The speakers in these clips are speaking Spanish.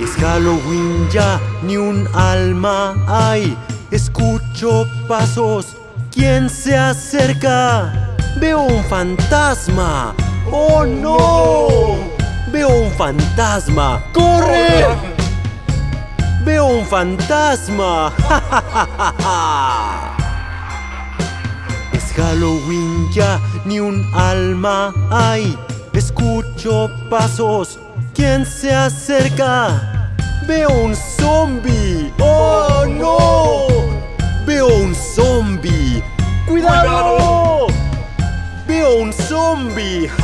Es Halloween ya, ni un alma hay. Escucho pasos, ¿quién se acerca? Veo un fantasma. ¡Oh no! Veo un fantasma. ¡Corre! Veo un fantasma. Es Halloween ya, ni un alma hay. Escucho pasos, ¿quién se acerca? Veo un zombie. ¡Oh no! Veo un zombie. ¡Cuidado! Veo un zombie.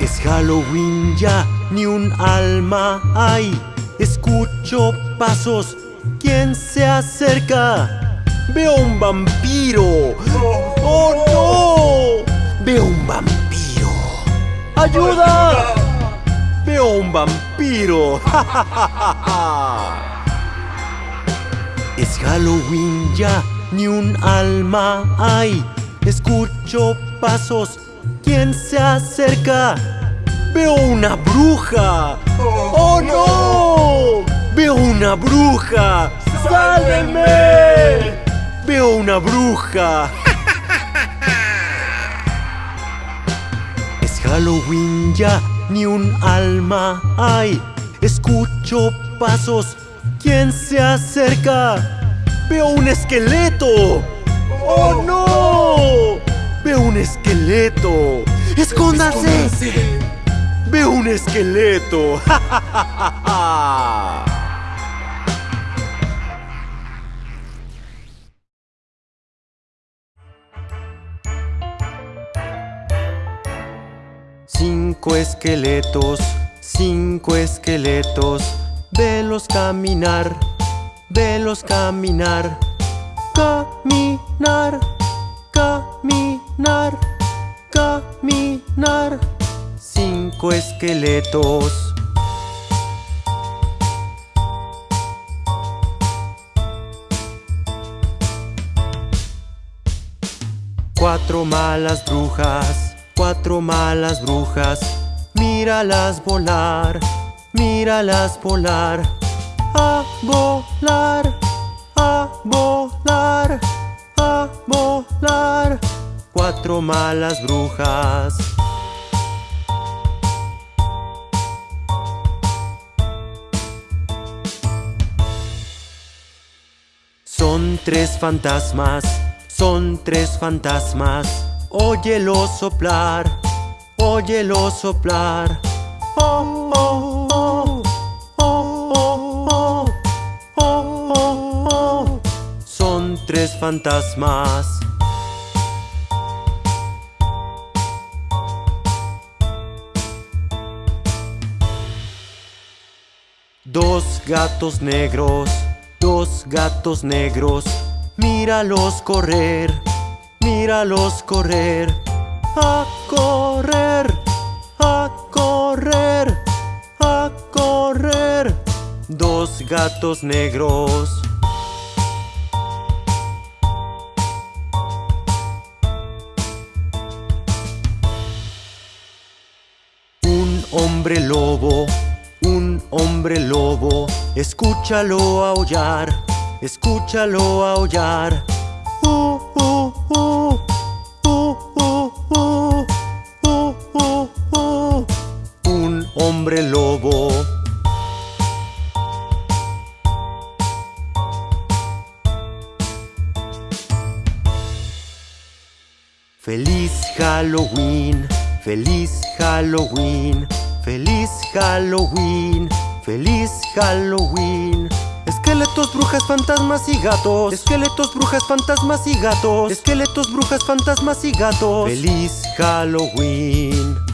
Es Halloween ya, ni un alma hay. Escucho pasos, ¿quién se acerca? Veo un vampiro. ¡Oh no! Veo un vampiro. ¡Ayuda! Veo un vampiro. Es Halloween ya, ni un alma hay. Escucho pasos, ¿quién se acerca? Veo una bruja. ¡Oh no! Veo una bruja. ¡Sálvenme! Veo una bruja. Es Halloween ya, ni un alma hay. Escucho pasos, ¿quién se acerca? Veo un esqueleto. ¡Oh no! Veo un esqueleto. ¡Escóndase! Veo un esqueleto. Cinco esqueletos, cinco esqueletos, velos caminar, velos caminar, caminar, caminar, caminar. Cinco esqueletos. Cuatro malas brujas, cuatro malas brujas, míralas volar, míralas volar, a volar, a volar, a volar. Cuatro malas brujas. Son tres fantasmas, son tres fantasmas. Óyelo soplar, óyelo soplar. Oh, oh, oh, oh, oh, oh, oh, Son tres fantasmas. Dos gatos negros, dos gatos negros, míralos correr míralos correr, a correr, a correr, a correr. Dos gatos negros. Un hombre lobo, un hombre lobo, escúchalo aullar, escúchalo aullar. Lobo. Feliz Halloween, feliz Halloween, feliz Halloween, feliz Halloween. Esqueletos, brujas, fantasmas y gatos. Esqueletos, brujas, fantasmas y gatos. Esqueletos, brujas, fantasmas y gatos. Feliz Halloween.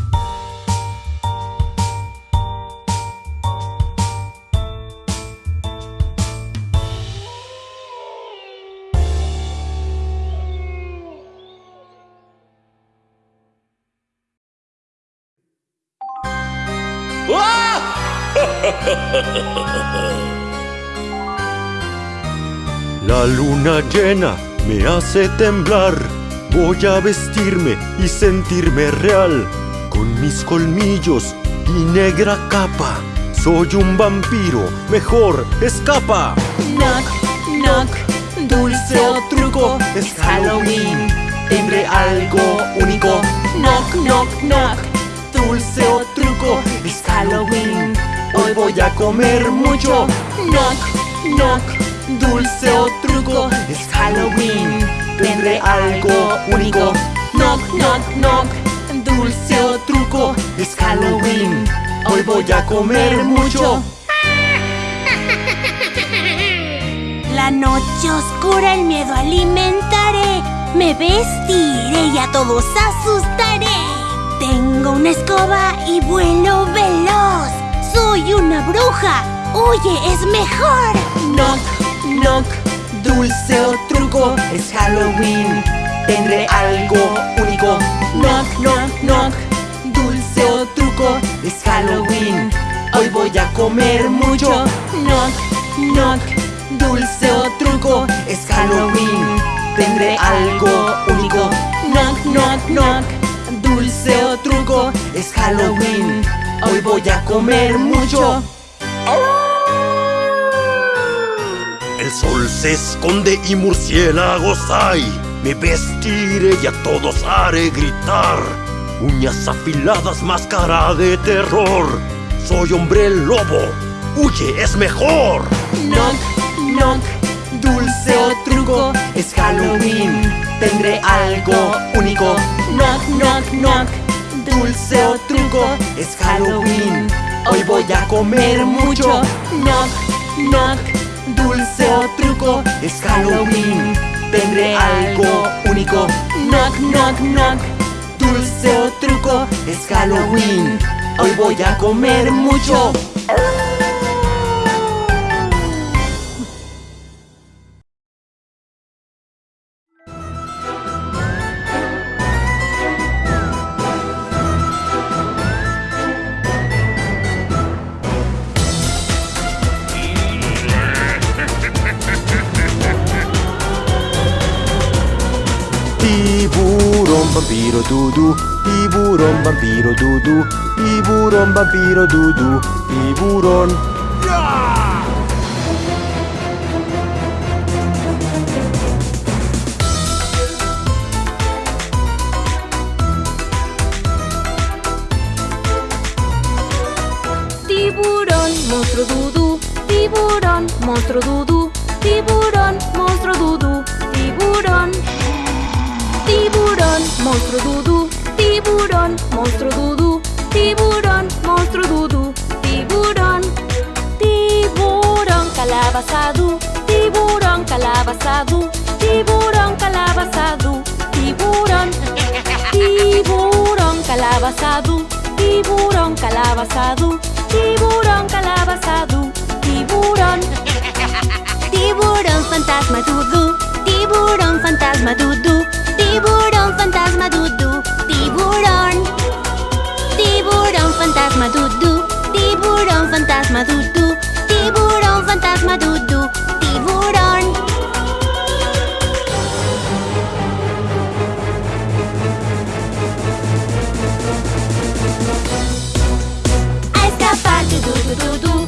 La luna llena me hace temblar. Voy a vestirme y sentirme real. Con mis colmillos y negra capa. Soy un vampiro, mejor escapa. Knock, knock, dulce o truco, es Halloween. Tendré algo único. Knock, knock, knock, dulce o truco, es Halloween. Hoy voy a comer mucho. Knock, knock, dulce o truco, es Halloween. Tendré algo único. Knock, knock, knock, dulce o truco, es Halloween. Hoy voy a comer mucho. La noche oscura el miedo alimentaré. Me vestiré y a todos asustaré. Tengo una escoba y vuelo veloz. Soy una bruja. Huye, es mejor. Knock, knock, dulce o truco, es Halloween. Tendré algo único. Knock, knock, knock, dulce o truco, es Halloween. Hoy voy a comer mucho. Knock, knock, dulce o truco, es Halloween. Tendré algo único. Knock, knock, knock, dulce o truco, es Halloween. Hoy voy a comer mucho. El sol se esconde y murciélagos hay. Me vestiré y a todos haré gritar. Uñas afiladas, máscara de terror. Soy hombre lobo. Huye, es mejor. Knock, knock, dulce o truco, es Halloween. Tendré algo único. Knock, knock, knock, dulce o truco, es Halloween. Hoy voy a comer mucho. Knock, knock, dulce o truco, es Halloween. Tendré algo único. Knock, knock, knock, dulce o truco, es Halloween. Hoy voy a comer mucho. Tiburón, vampiro, dudu. Tiburón, vampiro, dudu. Tiburón. Tiburón, monstruo dudú. Tiburón, monstruo dudú. Tiburón, monstruo dudú. Tiburón. Tiburón, monstruo dudú. Tiburón, monstruo dudú. Tiburón, monstruo dudú. Tiburón. Tiburón, calabazadú. Tiburón, calabazadú. Tiburón, calabazadú. Tiburón. Tiburón, calabazadú. Tiburón, calabazadú. Tiburón, calabazadú. Tiburón. Tiburón fantasma dudú. Tiburón fantasma dudú. Tiburón fantasma dudú. Tiburón. Tiburón fantasma dudú. Tiburón fantasma dudú. Tiburón fantasma dudú. Tiburón. A escapar du du du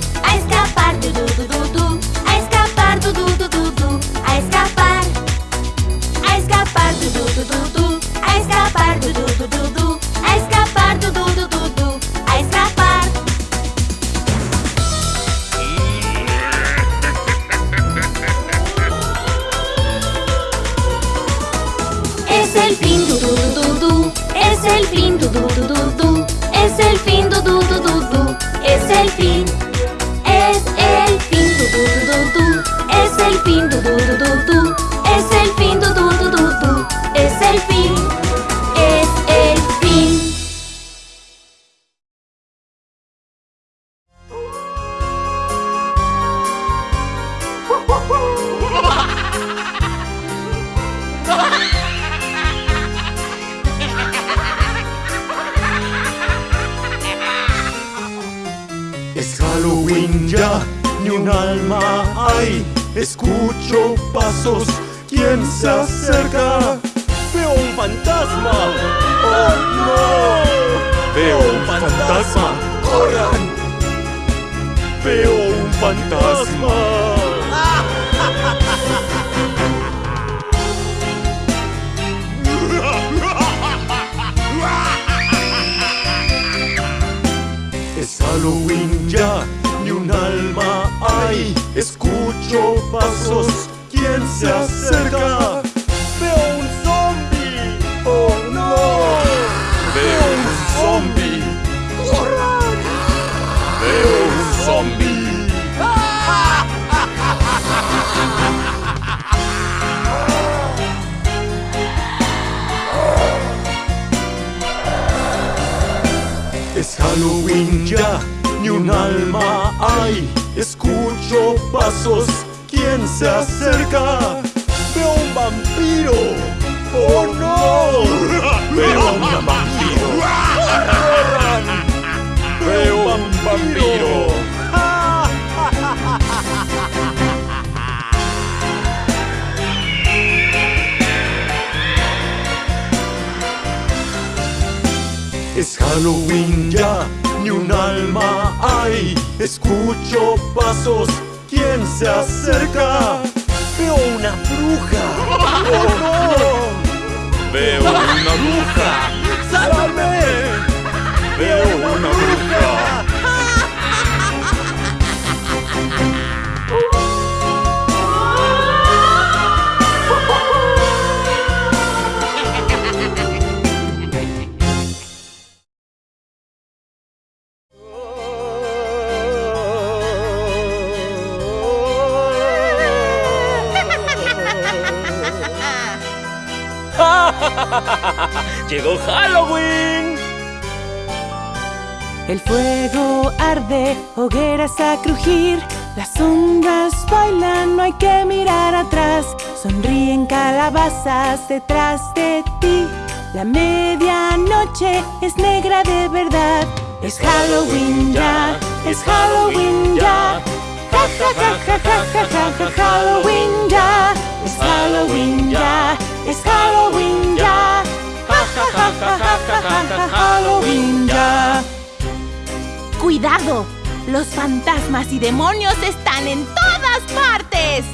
Escucho pasos, ¿quién se acerca? Veo un fantasma, oh no. Veo un fantasma, corran. Veo un fantasma. Es Halloween ya, ni un alma hay. Escucho pasos, ¿quién se acerca? Veo un zombie, oh no. Veo un zombie, corran. Veo un zombie. Es Halloween ya, ni un alma hay. Escucho pasos, ¿quién se acerca? Veo un vampiro. ¡Oh no! Veo un vampiro. ¡Corran! Veo un vampiro. Es Halloween ya, ni un alma hay. Escucho pasos, ¿quién se acerca? Veo una bruja. ¡Oh no! Veo una bruja. El fuego arde, hogueras a crujir. Las sombras bailan, no hay que mirar atrás. Sonríen calabazas detrás de ti. La medianoche es negra de verdad. Es Halloween ya, es Halloween ya. Ja ja ja ja ja ja ja Halloween ya. Es Halloween ya, es Halloween ya. Ja ja ja ja ja ja Halloween ya. ¡Cuidado! Los fantasmas y demonios están en todas partes.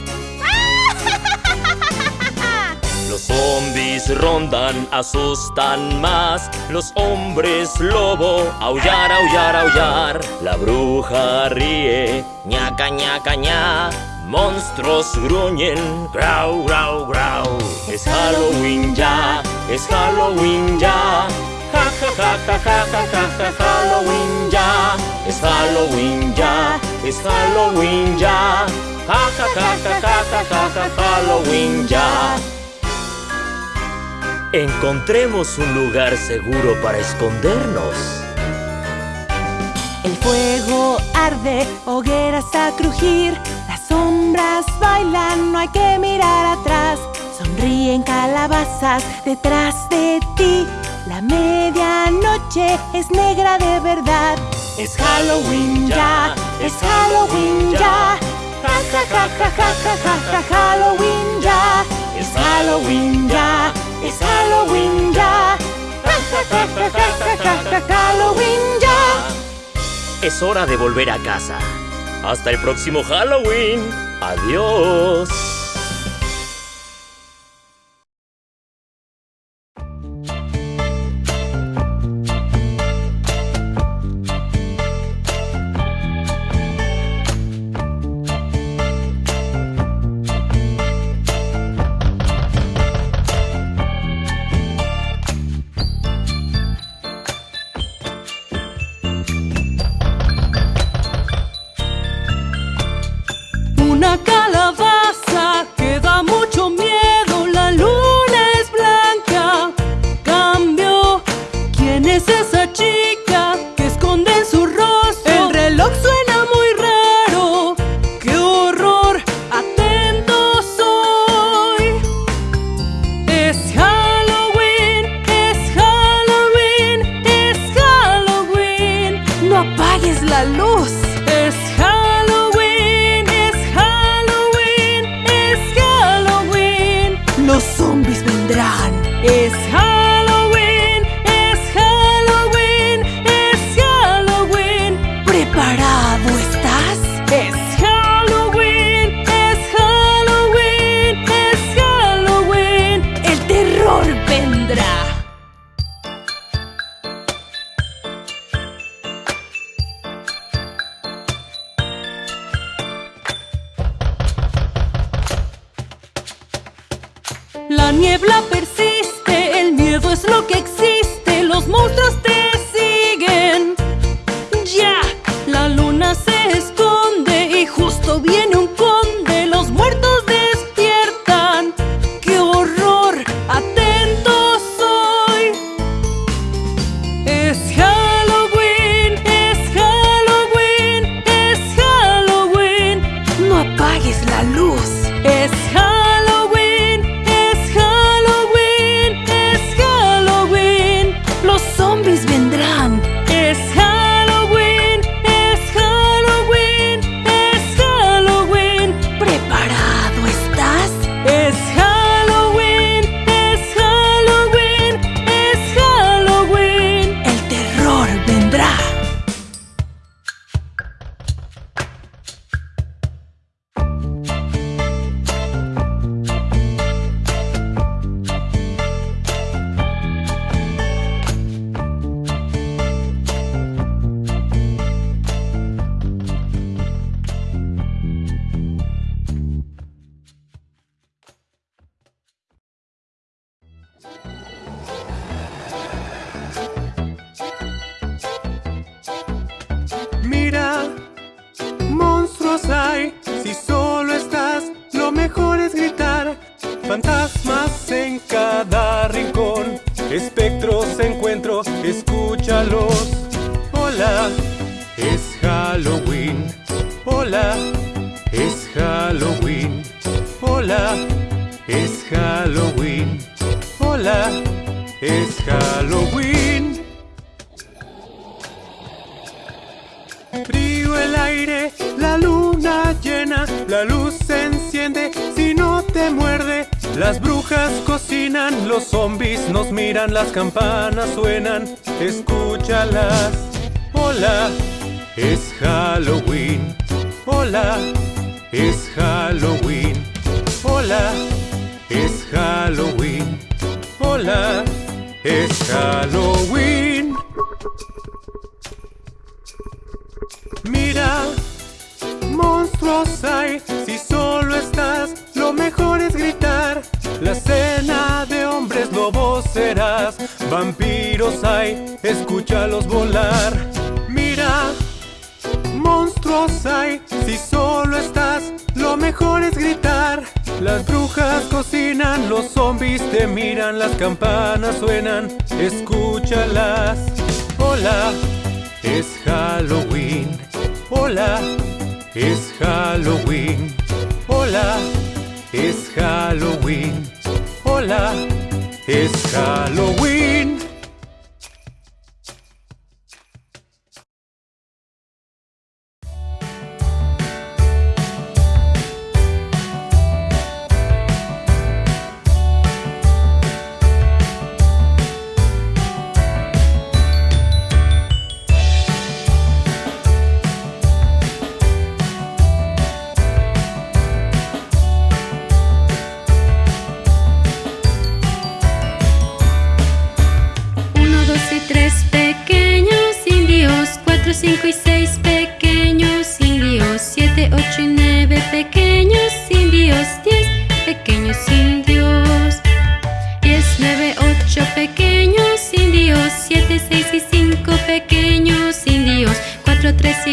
Los zombies rondan, asustan más. Los hombres lobo, aullar, aullar, aullar. La bruja ríe, ñaca, ñaca, ña. Monstruos gruñen, grau, grau, grau. Es Halloween ya, es Halloween ya. Ja, ja, ja, ja, ja, ja, Halloween ya. Es Halloween ya, es Halloween ya. Ja, ja, ja, ja, ja, ja, ja, ja, Halloween ya. Encontremos un lugar seguro para escondernos. El fuego arde, hogueras a crujir. Las sombras bailan, no hay que mirar atrás. Sonríen calabazas detrás de ti. La medianoche es negra de verdad. Es Halloween ya, es Halloween ya. Ja ja ja ja ja ja ja Halloween ya. Es Halloween ya, es Halloween ya. Ja ja ja ja ja ja ja Halloween ya. Es hora de volver a casa. Hasta el próximo Halloween. Adiós. Niebla persiste, el miedo es lo que existe, los monstruos es Halloween. Hola, es Halloween. Frío el aire, la luna llena, la luz se enciende si no te muerde. Las brujas cocinan, los zombies nos miran, las campanas suenan, escúchalas. Hola, es Halloween. Hola, es Halloween. Hola, es Halloween. Hola, es Halloween. Mira, monstruos hay, si solo estás, lo mejor es gritar. La cena de hombres lobos serás, vampiros hay, escúchalos volar. Mira, monstruos hay, si solo estás, lo mejor es gritar. Las brujas cocinan, los zombies te miran, las campanas suenan, escúchalas. Hola, es Halloween. Hola, es Halloween. Hola, es Halloween. Hola, es Halloween. Cuatro, tres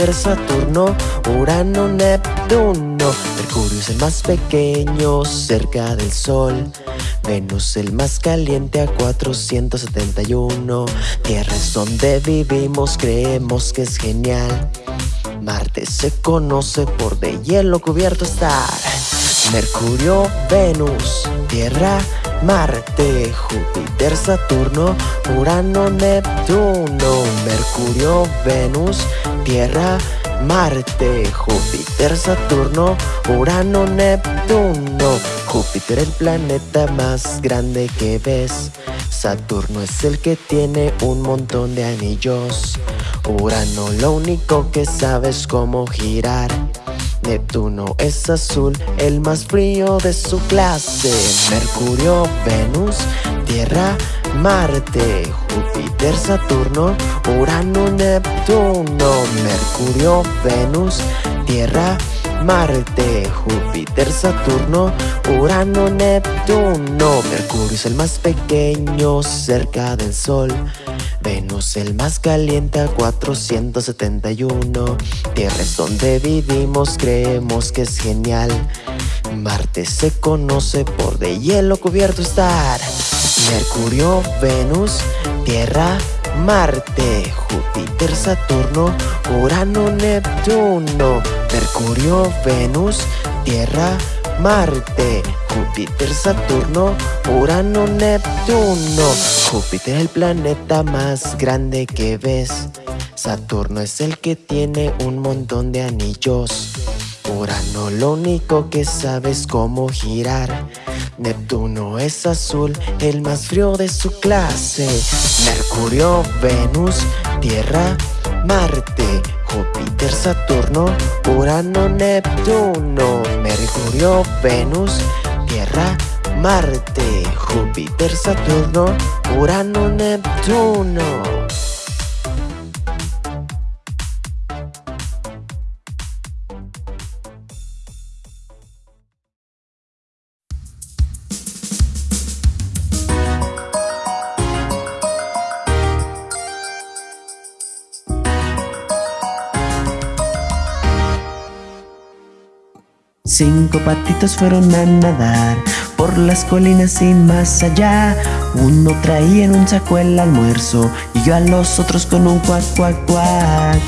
Júpiter, Saturno, Urano, Neptuno. Mercurio es el más pequeño cerca del Sol. Venus el más caliente a 471. Tierra es donde vivimos, creemos que es genial. Marte se conoce por de hielo cubierto estar. Mercurio, Venus, Tierra, Marte, Júpiter, Saturno, Urano, Neptuno, Mercurio, Venus, Tierra, Marte, Júpiter, Saturno, Urano, Neptuno. Júpiter el planeta más grande que ves. Saturno es el que tiene un montón de anillos. Urano lo único que sabes cómo girar. Neptuno es azul, el más frío de su clase. Mercurio, Venus, Tierra, Marte, Júpiter, Saturno, Urano, Neptuno. Mercurio, Venus, Tierra, Marte, Júpiter, Saturno, Urano, Neptuno. Mercurio es el más pequeño cerca del Sol. Venus el más caliente a 471 Tierra es donde vivimos, creemos que es genial. Marte se conoce por de hielo cubierto estar. Mercurio, Venus, Tierra, Marte, Júpiter, Saturno, Urano, Neptuno. Mercurio, Venus, Tierra, Marte, Júpiter, Saturno, Urano, Neptuno. Júpiter es el planeta más grande que ves. Saturno es el que tiene un montón de anillos. Urano lo único que sabe es cómo girar. Neptuno es azul, el más frío de su clase. Mercurio, Venus, Tierra, Marte, Júpiter, Saturno, Urano, Neptuno, Mercurio, Venus, Tierra, Marte, Júpiter, Saturno, Urano, Neptuno. Cinco patitos fueron a nadar por las colinas y más allá. Uno traía en un saco el almuerzo y yo a los otros con un cuac, cuac, cuac.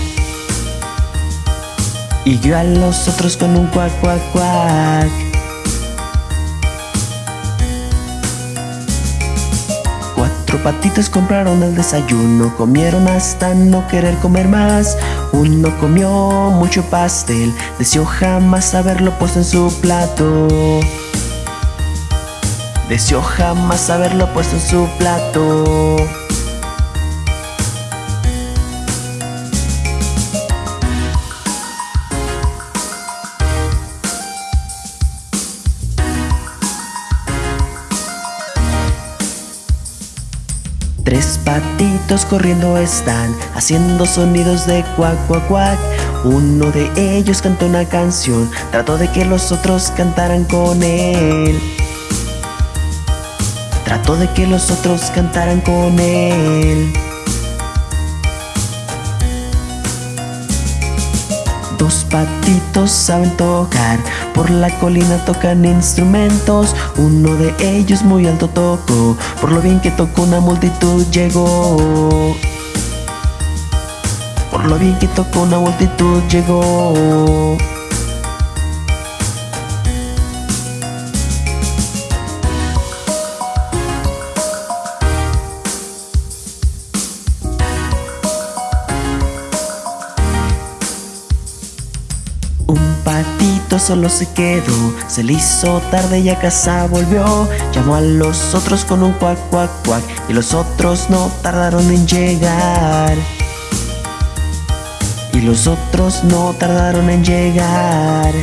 Y yo a los otros con un cuac, cuac, cuac. Cuatro patitos compraron el desayuno, comieron hasta no querer comer más. Uno comió mucho pastel, deseó jamás haberlo puesto en su plato. Deseó jamás haberlo puesto en su plato. Corriendo están, haciendo sonidos de cuac, cuac, cuac. Uno de ellos cantó una canción, trató de que los otros cantaran con él. Trató de que los otros cantaran con él. Dos patitos saben tocar, por la colina tocan instrumentos. Uno de ellos muy alto tocó, por lo bien que tocó una multitud llegó. Por lo bien que tocó una multitud llegó. Solo se quedó, se le hizo tarde y a casa volvió. Llamó a los otros con un cuac, cuac, cuac, y los otros no tardaron en llegar. Y los otros no tardaron en llegar.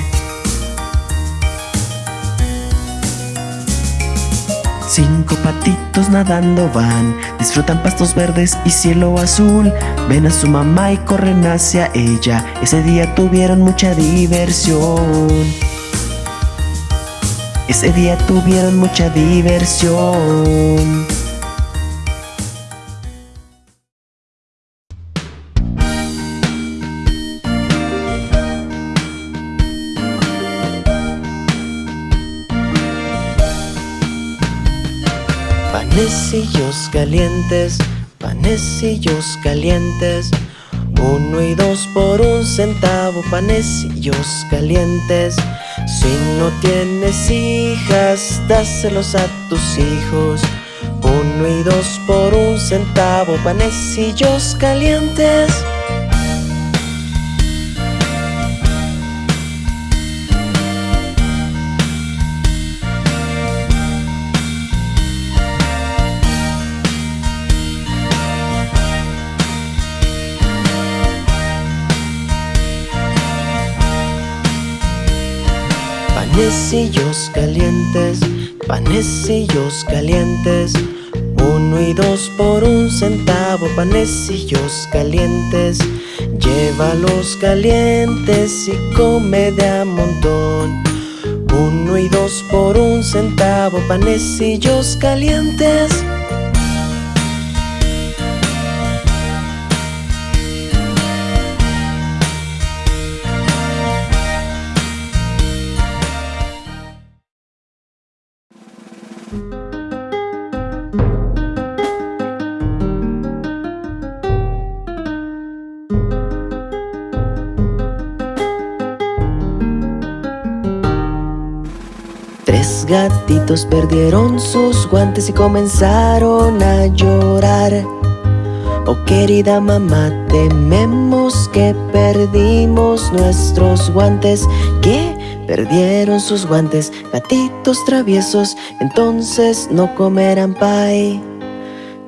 Cinco patitos nadando van, disfrutan pastos verdes y cielo azul. Ven a su mamá y corren hacia ella. Ese día tuvieron mucha diversión. Ese día tuvieron mucha diversión. Panecillos calientes. Uno y dos por un centavo, panecillos calientes. Si no tienes hijas, dáselos a tus hijos. Uno y dos por un centavo, panecillos calientes. Panecillos calientes, panecillos calientes. Uno y dos por un centavo, panecillos calientes. Llévalos calientes y come de a montón. Uno y dos por un centavo, panecillos calientes. Perdieron sus guantes y comenzaron a llorar. Oh querida mamá, tememos que perdimos nuestros guantes. Que perdieron sus guantes, gatitos traviesos, entonces no comerán pie.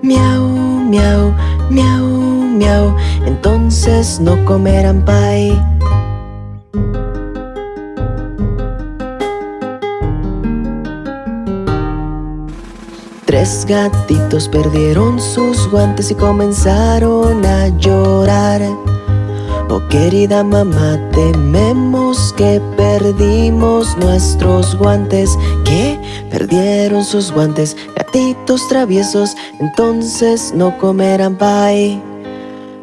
Miau, miau, miau, miau, entonces no comerán pie. Tres gatitos perdieron sus guantes y comenzaron a llorar. Oh querida mamá, tememos que perdimos nuestros guantes. Que perdieron sus guantes, gatitos traviesos, entonces no comerán pie.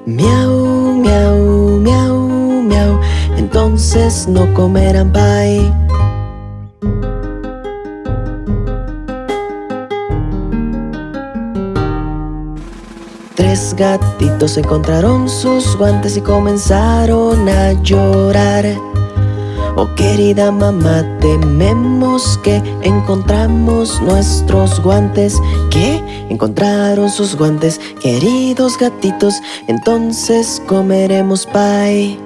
Miau, miau, miau, miau, entonces no comerán pie. Gatitos encontraron sus guantes y comenzaron a llorar. Oh querida mamá, tememos que encontramos nuestros guantes. Que encontraron sus guantes, queridos gatitos, entonces comeremos pie.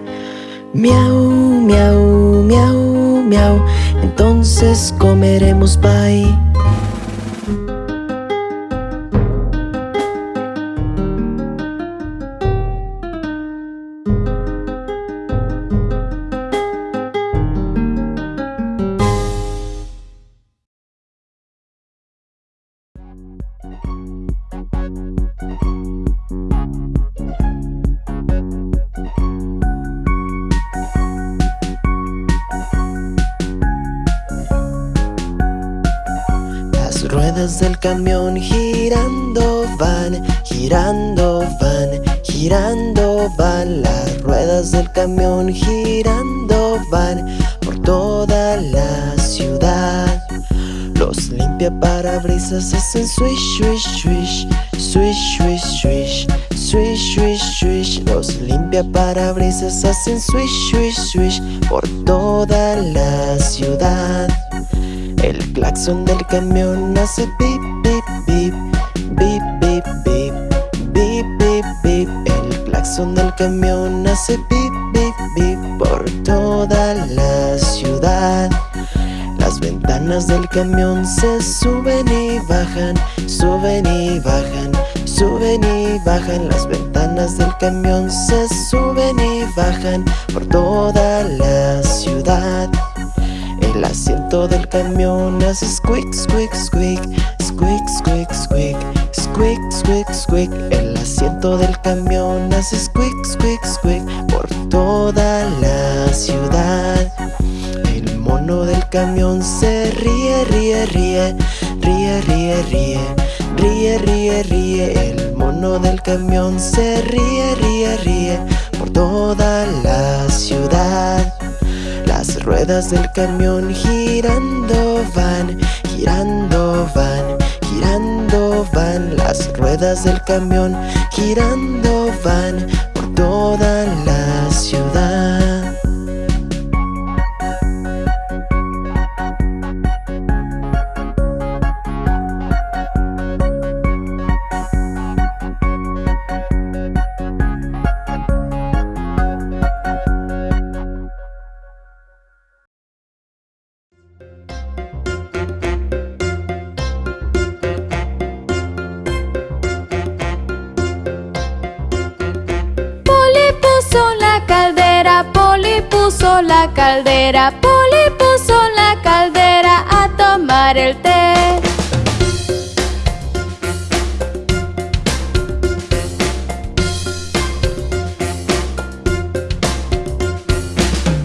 Miau, miau, miau, miau, entonces comeremos pie. Hacen swish, swish, swish por toda la ciudad. El claxon del camión hace pip, pip, pip, pip, pip, pip, pip, pip, pip. El claxon del camión hace pip, pip, pip por toda la ciudad. Las ventanas del camión se suben y bajan, suben y bajan, suben y bajan. Las ventanas del camión se suben por toda la ciudad. El asiento del camión hace squeak, squeak, squeak Squeak, squeak, squeak Squeak, squeak, squeak El asiento del camión hace squeak, squeak, squeak Por toda la ciudad. El mono del camión se ríe, ríe, ríe Ríe, ríe, ríe Ríe, ríe, ríe. El mono del camión se ríe, ríe, ríe toda la ciudad. Las ruedas del camión girando van, girando van, girando van. Las ruedas del camión girando van por toda la ciudad. Té.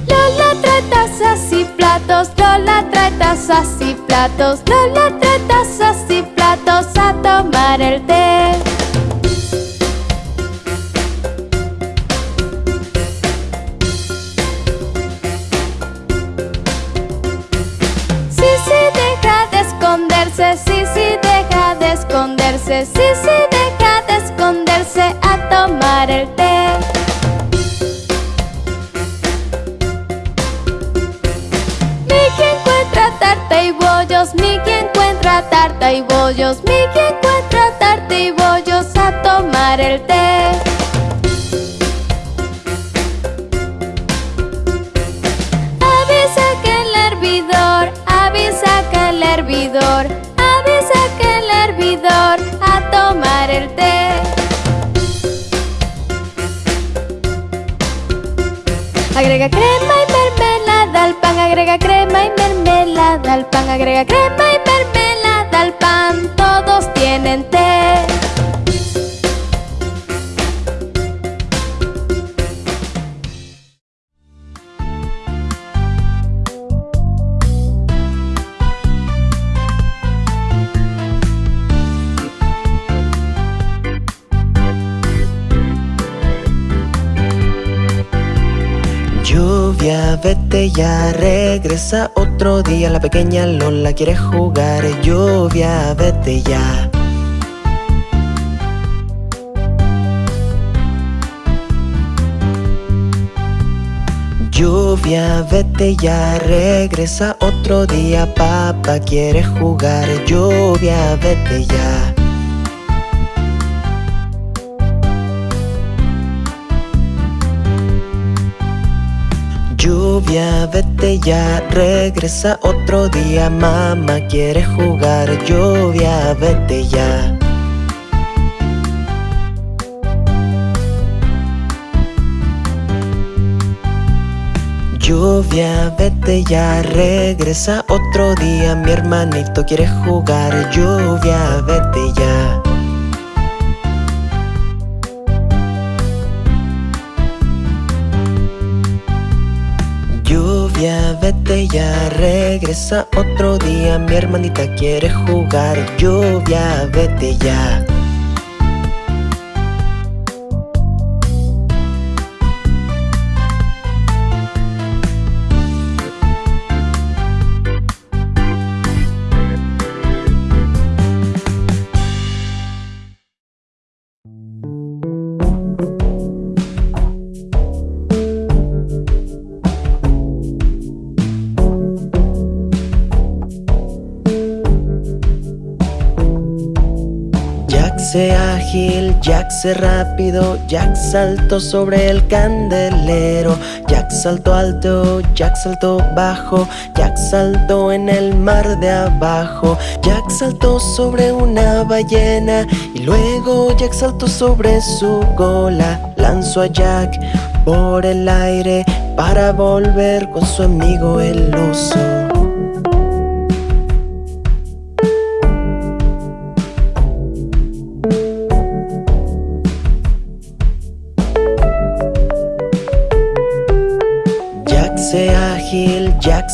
Lola trae tazas y platos, Lola trae tazas y platos, Lola trae tazas al pan, agrega crema y mermelada al pan, todos tienen té. Vete ya, regresa otro día. La pequeña Lola quiere jugar. Lluvia, vete ya. Lluvia, vete ya, regresa otro día. Papá quiere jugar. Lluvia, vete ya. Lluvia, vete ya, regresa otro día. Mamá quiere jugar. Lluvia, vete ya. Lluvia, vete ya, regresa otro día. Mi hermanito quiere jugar. Lluvia, vete ya. Regresa otro día. Mi hermanita quiere jugar. Lluvia, vete ya. Rápido, Jack saltó sobre el candelero, Jack saltó alto, Jack saltó bajo, Jack saltó en el mar de abajo, Jack saltó sobre una ballena y luego Jack saltó sobre su cola, lanzó a Jack por el aire para volver con su amigo el oso.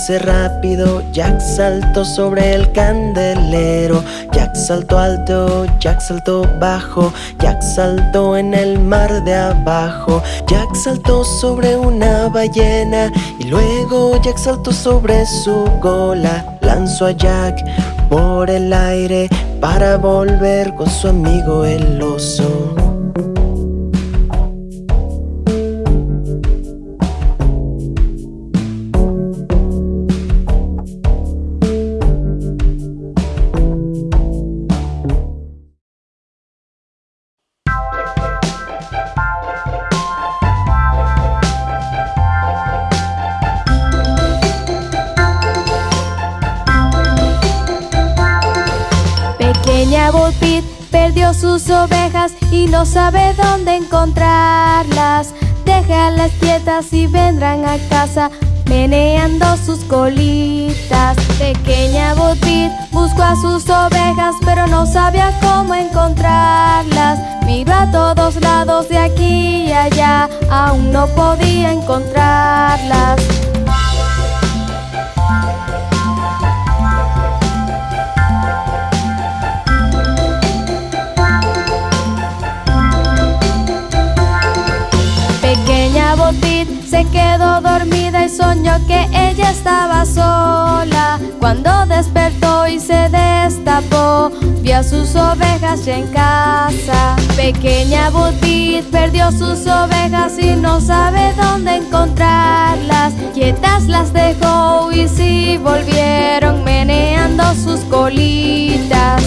Rápido, Jack saltó sobre el candelero. Jack saltó alto, Jack saltó bajo, Jack saltó en el mar de abajo. Jack saltó sobre una ballena y luego Jack saltó sobre su cola. Lanzó a Jack por el aire para volver con su amigo el oso. Sus ovejas y no sabe dónde encontrarlas. Déjalas quietas y vendrán a casa meneando sus colitas. Pequeña Botbit buscó a sus ovejas, pero no sabía cómo encontrarlas. Miró a todos lados de aquí y allá, aún no podía encontrarlas. Se quedó dormida y soñó que ella estaba sola. Cuando despertó y se destapó, vio a sus ovejas ya en casa. Pequeña Butit perdió sus ovejas y no sabe dónde encontrarlas. Quietas las dejó y sí volvieron meneando sus colitas.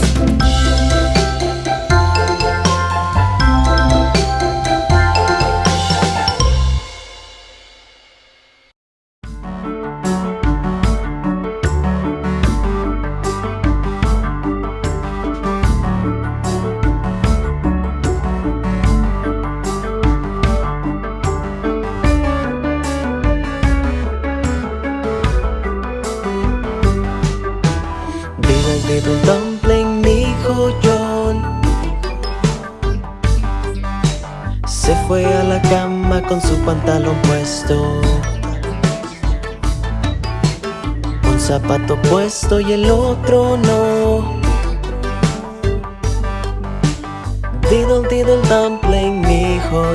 Puesto y el otro no. Diddle diddle dumpling, mi hijo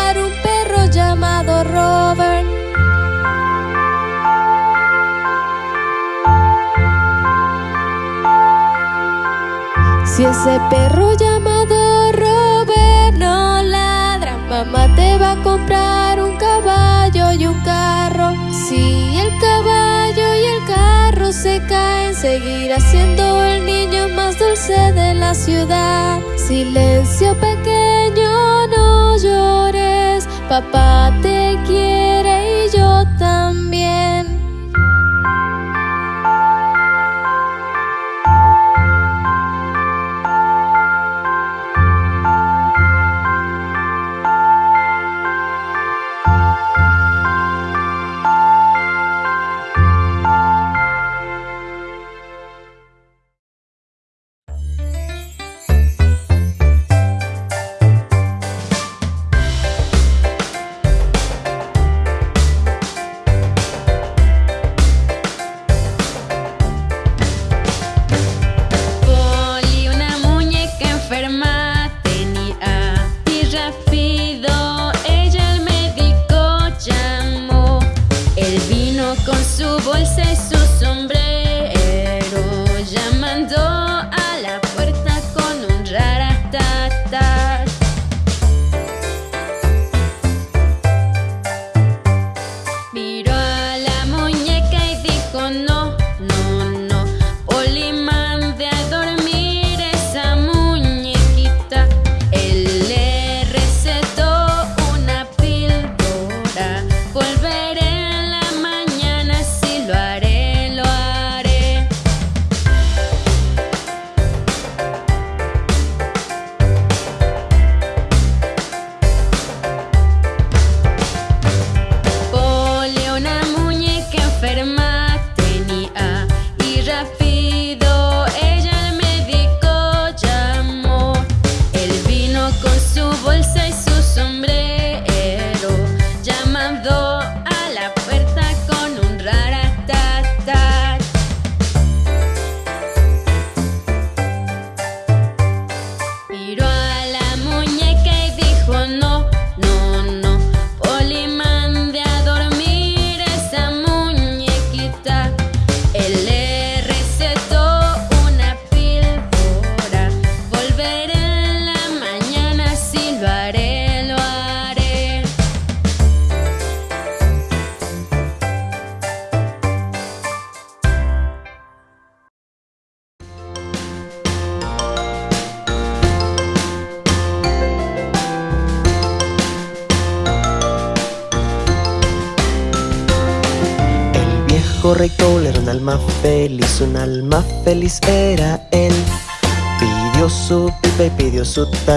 llamado Robert. Si ese perro llamado Robert no ladra, mamá te va a comprar un caballo y un carro. Si el caballo y el carro se caen, seguirá siendo el niño más dulce de la ciudad. Silencio pequeño, no llores, papá te quiere y su sombrero,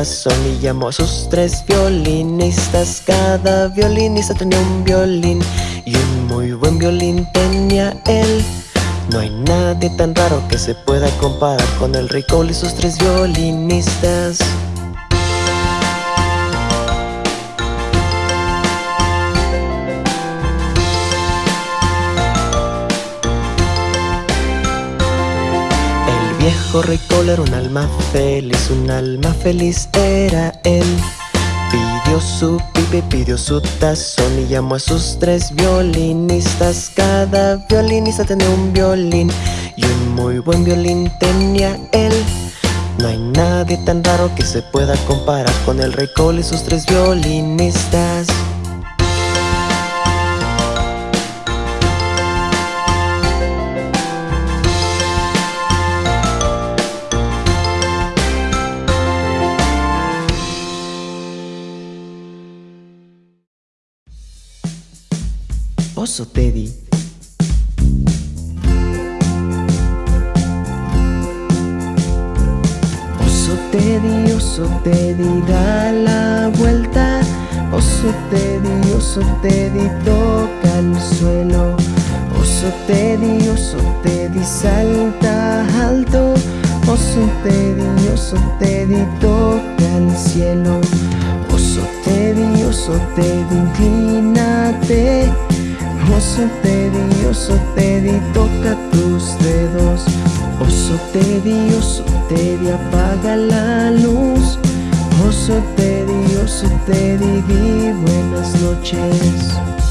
su tazón y llamó a sus tres violinistas. Cada violinista tenía un violín y un muy buen violín tenía él. No hay nadie tan raro que se pueda comparar con el rey Cole y sus tres violinistas. Viejo rey Cole era un alma feliz, un alma feliz era él. Pidió su pipa y pidió su tazón y llamó a sus tres violinistas. Cada violinista tenía un violín y un muy buen violín tenía él. No hay nadie tan raro que se pueda comparar con el rey Cole y sus tres violinistas. Oso Teddy. Oso Teddy, oso Teddy, da la vuelta. Oso Teddy, oso Teddy, toca el suelo. Oso Teddy, oso Teddy, salta alto. Oso Teddy, oso Teddy, toca el cielo. Oso Teddy, oso Teddy, inclínate. Oso Teddy, oso Teddy, toca tus dedos. Oso Teddy, oso Teddy, apaga la luz. Oso Teddy, oso Teddy, di buenas noches.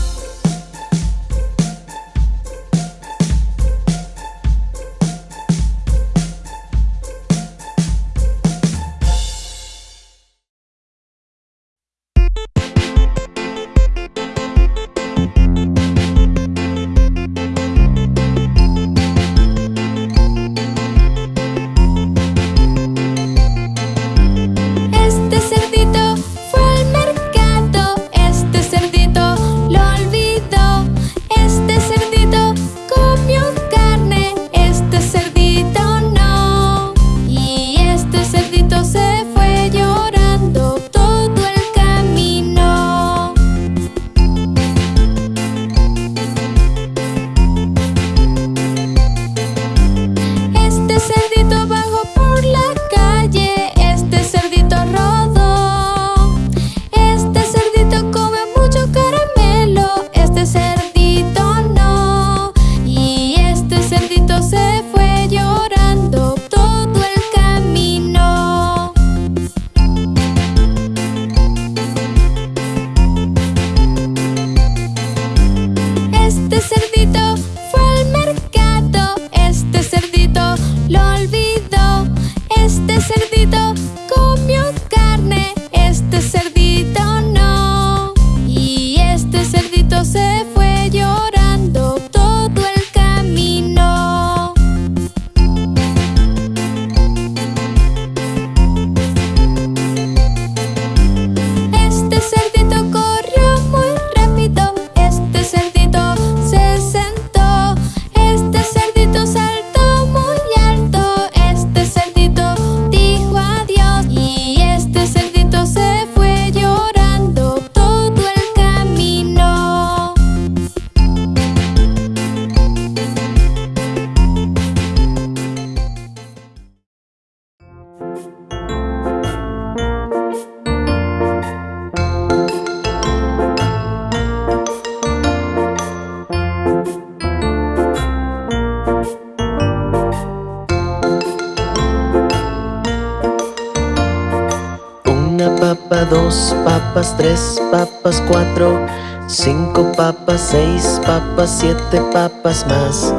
Dos papas, tres papas, cuatro, cinco papas, seis papas, siete papas más.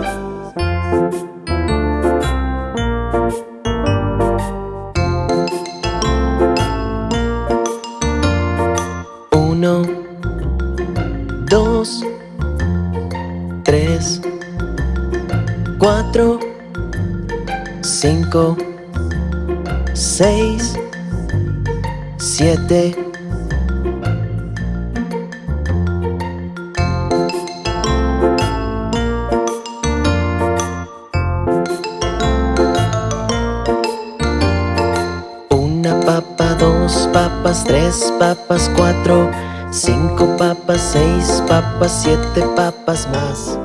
Uno, dos, tres, cuatro, cinco, seis siete, una papa, dos papas, tres papas, cuatro, cinco papas, seis papas, siete papas más.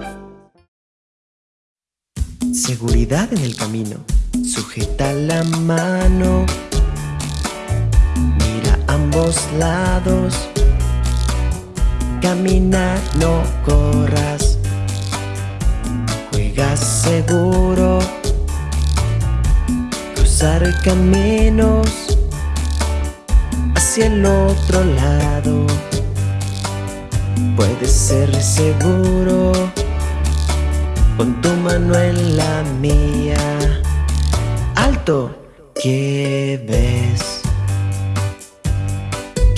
Seguridad en el camino.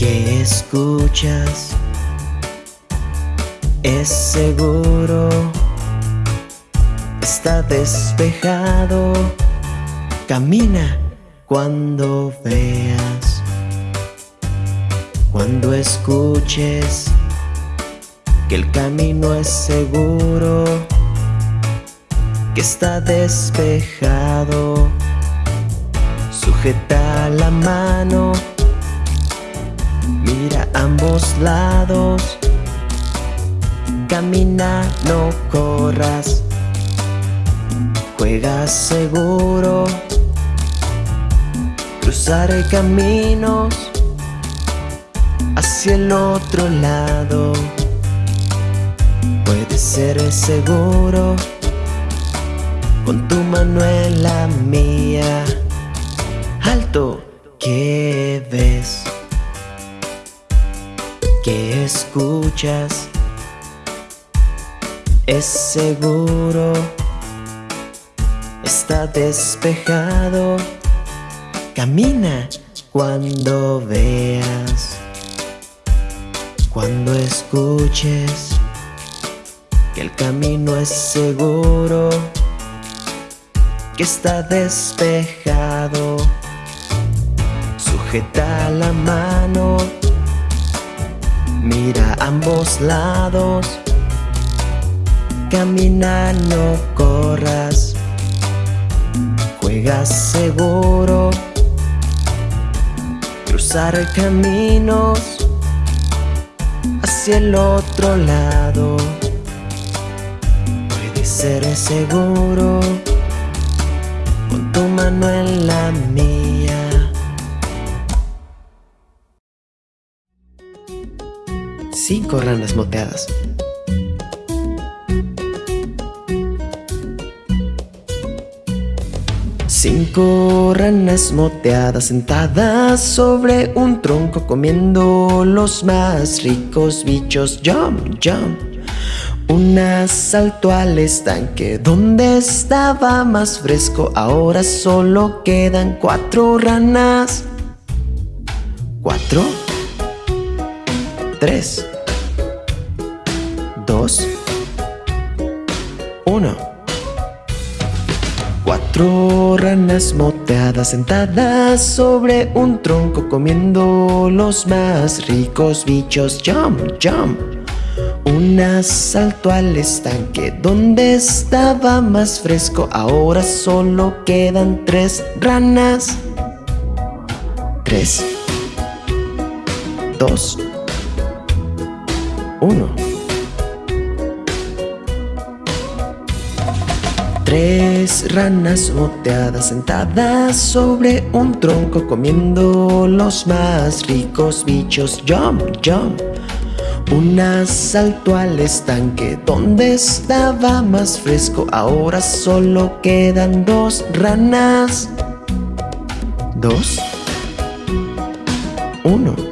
¿Qué escuchas? Es seguro. Está despejado. Camina cuando veas. Cuando escuches que el camino es seguro, que está despejado. Sujeta la mano, mira ambos lados. Camina, no corras. Juega seguro. Cruzaré caminos hacia el otro lado. Puede ser seguro. con tu mano en la mía. Alto, ¿qué ves? ¿Qué escuchas? Es seguro, está despejado. Camina cuando veas, cuando escuches que el camino es seguro, que está despejado. Sujeta la mano, mira ambos lados, camina, no corras, juega seguro, cruzar caminos hacia el otro lado. Ser seguro. Con tu mano en la mía. Cinco ranas moteadas. Cinco ranas moteadas sentadas sobre un tronco comiendo los más ricos bichos. Jump, jump. Una saltó al estanque donde estaba más fresco. Ahora solo quedan cuatro ranas. Cuatro. Tres. Uno. Cuatro ranas moteadas sentadas sobre un tronco comiendo los más ricos bichos. Jump, jump. Una saltó al estanque donde estaba más fresco. Ahora solo quedan tres ranas. Tres. Dos. Uno. Tres ranas moteadas sentadas sobre un tronco comiendo los más ricos bichos. Jump, jump. Una saltó al estanque donde estaba más fresco. Ahora solo quedan dos ranas. Dos. Uno.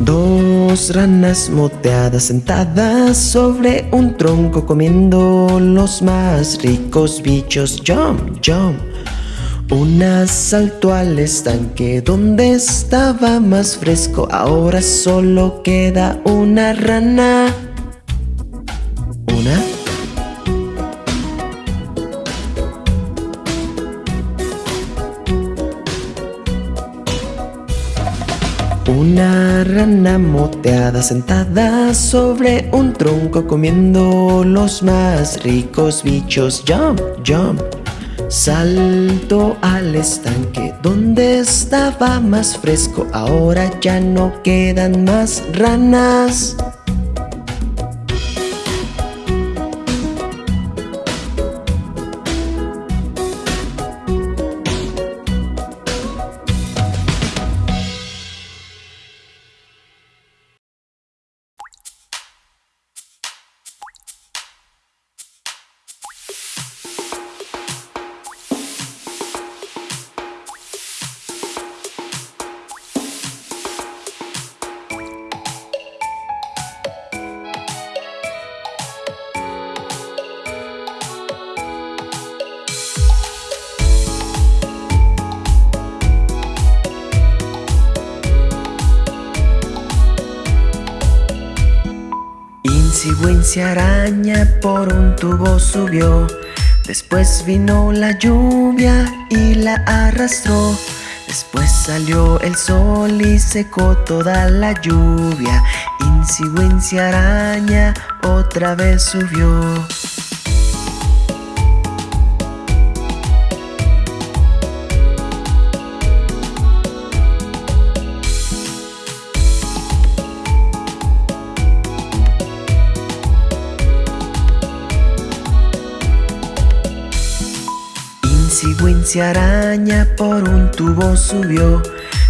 Dos ranas moteadas sentadas sobre un tronco comiendo los más ricos bichos. Jump, jump. Una saltó al estanque donde estaba más fresco. Ahora solo queda una rana. Sentada sobre un tronco comiendo los más ricos bichos. Jump, jump. Salto al estanque donde estaba más fresco, ahora ya no quedan más ranas. Araña por un tubo subió. Después vino la lluvia y la arrastró. Después salió el sol y secó toda la lluvia. Insi araña otra vez subió araña por un tubo subió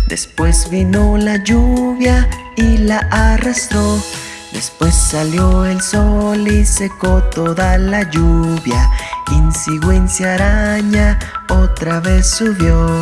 Después vino la lluvia y la arrastró Después salió el sol y secó toda la lluvia. Insi araña otra vez subió.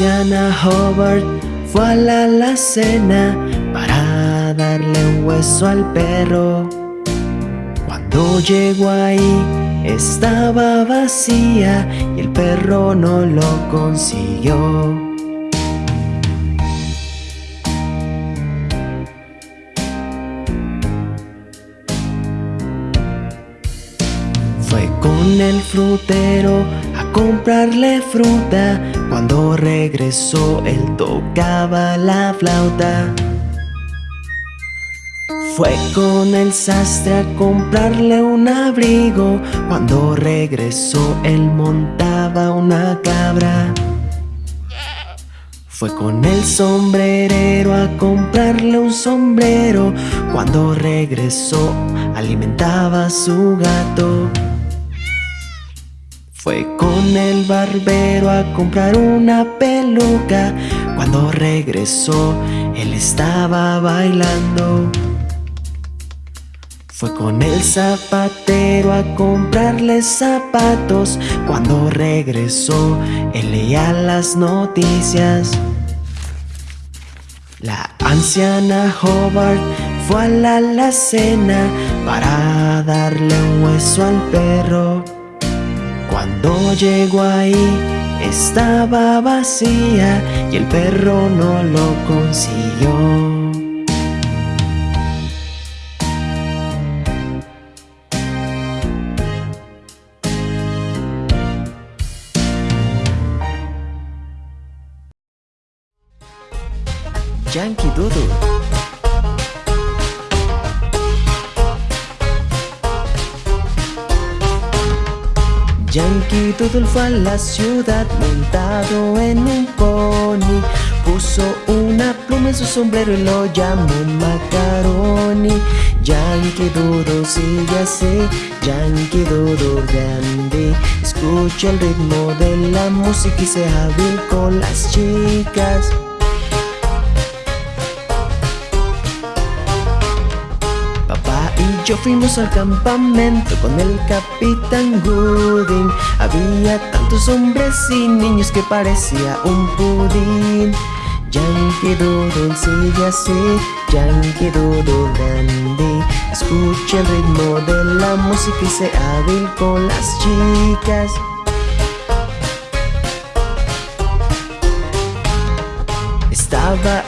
Anciana Hubbard fue a la alacena para darle un hueso al perro. Cuando llegó ahí estaba vacía y el perro no lo consiguió. el frutero comprarle fruta. Cuando regresó él tocaba la flauta. Fue con el sastre a comprarle un abrigo. Cuando regresó él montaba una cabra. Fue con el sombrerero a comprarle un sombrero. Cuando regresó alimentaba a su gato. Fue con el barbero a comprar una peluca. Cuando regresó, él estaba bailando. Fue con el zapatero a comprarle zapatos. Cuando regresó, él leía las noticias. La anciana Hobart fue a la alacena para darle un hueso al perro. Cuando llegó ahí estaba vacía y el perro no lo consiguió. Yankee Doodle Yankee Doodle fue a la ciudad montado en un pony. Puso una pluma en su sombrero y lo llamó Macaroni. Yankee Doodle sigue así, Yankee Doodle grande. Escucha el ritmo de la música y sea hábil con las chicas yo fuimos al campamento con el capitán Gooding. Había tantos hombres y niños que parecía un pudín. Yankee Doodle sigue así, Yankee Doodle dandy Escucha el ritmo de la música y sé hábil con las chicas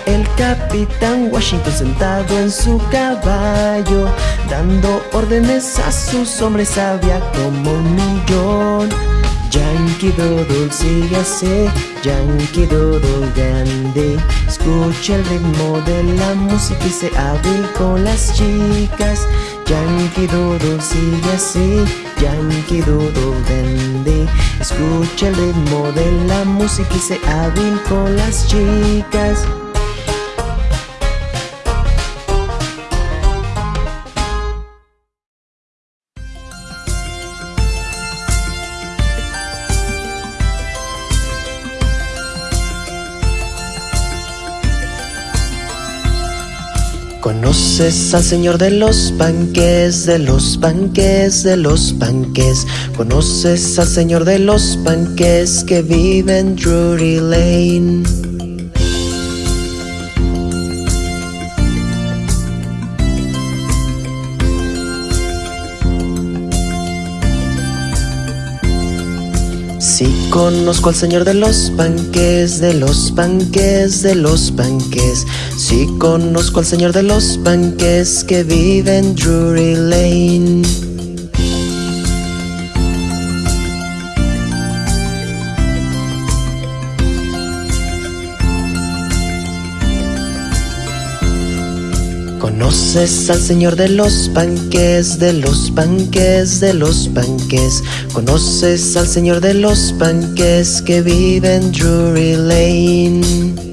El capitán Washington sentado en su caballo Dando órdenes a sus hombres había como un millón. Yankee Doodle sigue así, Yankee Doodle grande. Escucha el ritmo de la música y se hábil con las chicas. Yankee Doodle sigue así, Yankee Doodle grande. Escucha el ritmo de la música y se hábil con las chicas Conoces al señor de los panques, de los panques, de los panques. Conoces al señor de los panques que vive en Drury Lane. Conozco al señor de los panques, de los panques, de los panques Sí conozco al señor de los panques que vive en Drury Lane Conoces al señor de los panques, de los panques, de los panques. Conoces al señor de los panques que vive en Drury Lane.